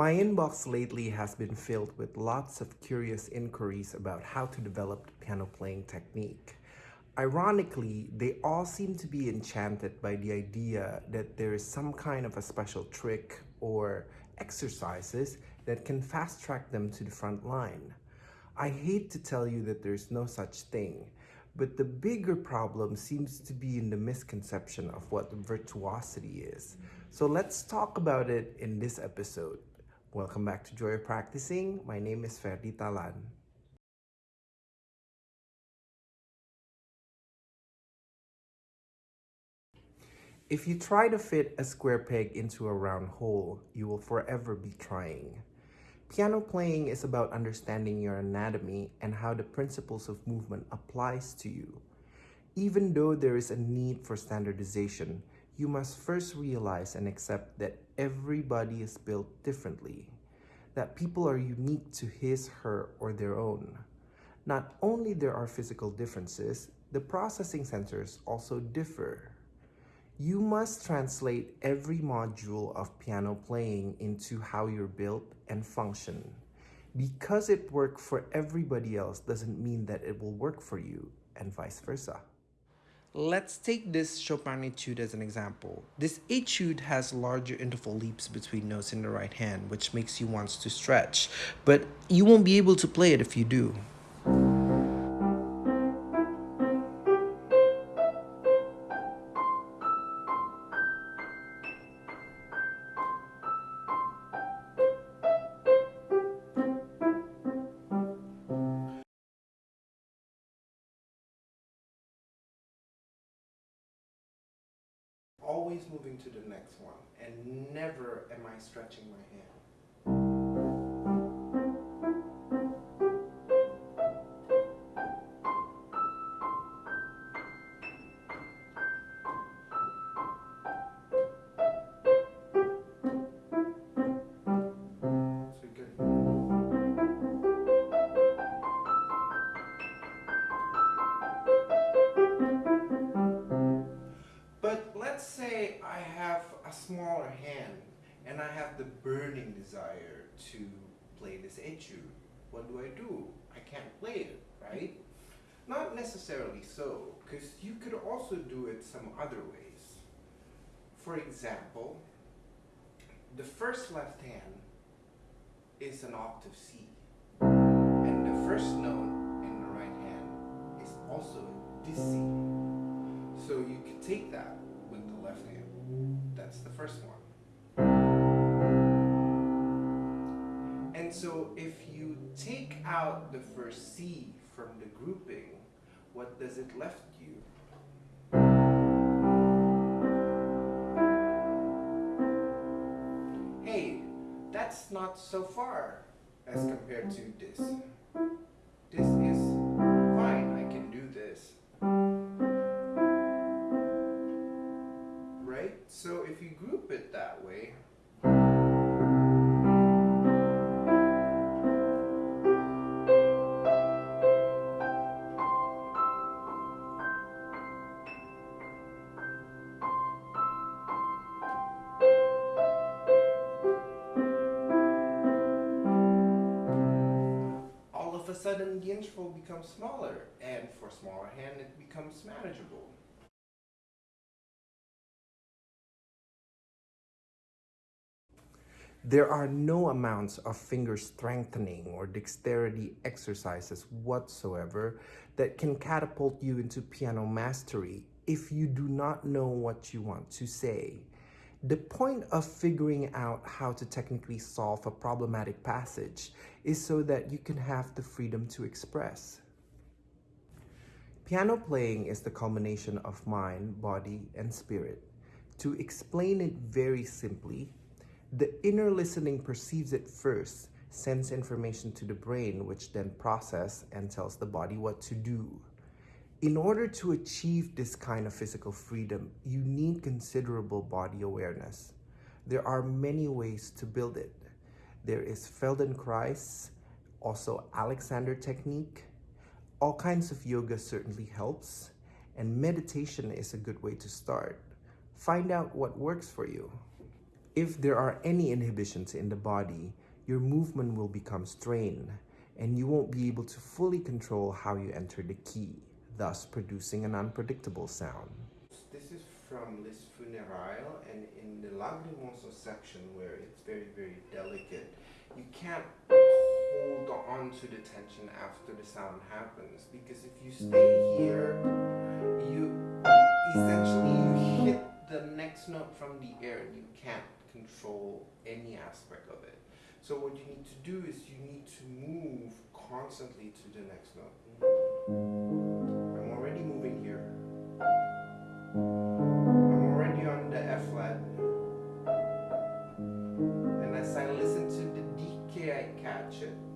My inbox lately has been filled with lots of curious inquiries about how to develop piano playing technique. Ironically, they all seem to be enchanted by the idea that there is some kind of a special trick or exercises that can fast track them to the front line. I hate to tell you that there's no such thing, but the bigger problem seems to be in the misconception of what virtuosity is. So let's talk about it in this episode. Welcome back to Joy of Practicing. My name is Ferdi Talan. If you try to fit a square peg into a round hole, you will forever be trying. Piano playing is about understanding your anatomy and how the principles of movement applies to you. Even though there is a need for standardization, you must first realize and accept that everybody is built differently, that people are unique to his, her, or their own. Not only there are physical differences, the processing centers also differ. You must translate every module of piano playing into how you're built and function. Because it worked for everybody else doesn't mean that it will work for you, and vice versa. Let's take this Chopin etude as an example. This etude has larger interval leaps between notes in the right hand, which makes you want to stretch, but you won't be able to play it if you do. Always moving to the next one and never am I stretching my hand. The burning desire to play this etude, what do I do? I can't play it, right? Not necessarily so, because you could also do it some other ways. For example, the first left hand is an octave C. And the first note in the right hand is also this C. So you could take that with the left hand. That's the first one. So if you take out the first C from the grouping, what does it left you? Hey, that's not so far as compared to this. Sudden the interval becomes smaller and for a smaller hand it becomes manageable. There are no amounts of finger strengthening or dexterity exercises whatsoever that can catapult you into piano mastery if you do not know what you want to say. The point of figuring out how to technically solve a problematic passage is so that you can have the freedom to express. Piano playing is the culmination of mind, body, and spirit. To explain it very simply, the inner listening perceives it first, sends information to the brain, which then process and tells the body what to do. In order to achieve this kind of physical freedom, you need considerable body awareness. There are many ways to build it. There is Feldenkrais, also Alexander technique. All kinds of yoga certainly helps, and meditation is a good way to start. Find out what works for you. If there are any inhibitions in the body, your movement will become strained and you won't be able to fully control how you enter the key, thus producing an unpredictable sound. This is from Les Funérailles and in the Lagrimoso section where it's very, very delicate, you can't hold on to the tension after the sound happens because if you stay here, you essentially you hit the next note from the air and you can't control any aspect of it. So what you need to do is you need to move constantly to the next note. I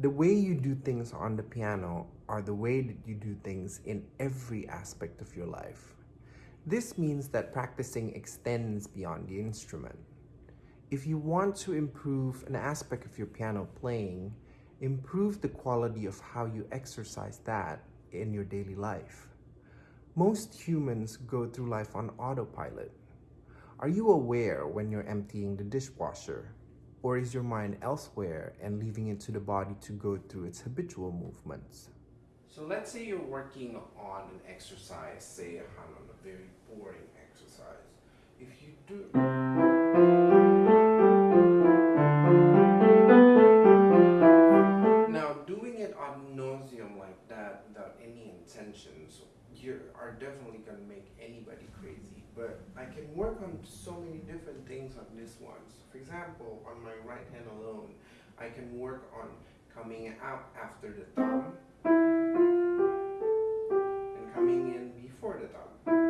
The way you do things on the piano are the way that you do things in every aspect of your life. This means that practicing extends beyond the instrument. If you want to improve an aspect of your piano playing, improve the quality of how you exercise that in your daily life. Most humans go through life on autopilot. Are you aware when you're emptying the dishwasher? Or is your mind elsewhere and leaving it to the body to go through its habitual movements? So let's say you're working on an exercise, say a on a very boring exercise. If you do... Now doing it ad nauseum like that without any intentions, you are definitely going to make anybody crazy. But I can work on so many different things on this one. So For example, on my right hand alone, I can work on coming out after the thumb and coming in before the thumb.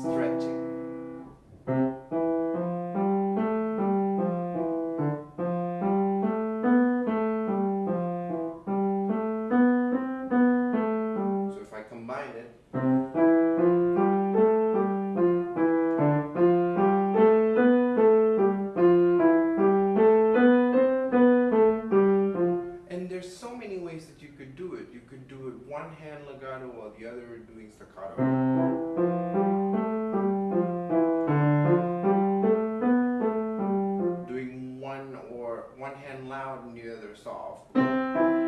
stretching. So if I combine it, and there's so many ways that you could do it. You could do it one hand legato while the other doing staccato. Hand loud and the